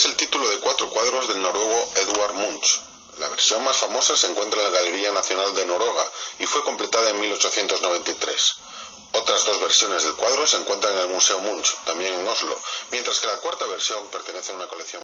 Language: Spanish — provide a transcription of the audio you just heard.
Capítulo de cuatro cuadros del noruego Edvard Munch. La versión más famosa se encuentra en la Galería Nacional de Noruega y fue completada en 1893. Otras dos versiones del cuadro se encuentran en el Museo Munch, también en Oslo, mientras que la cuarta versión pertenece a una colección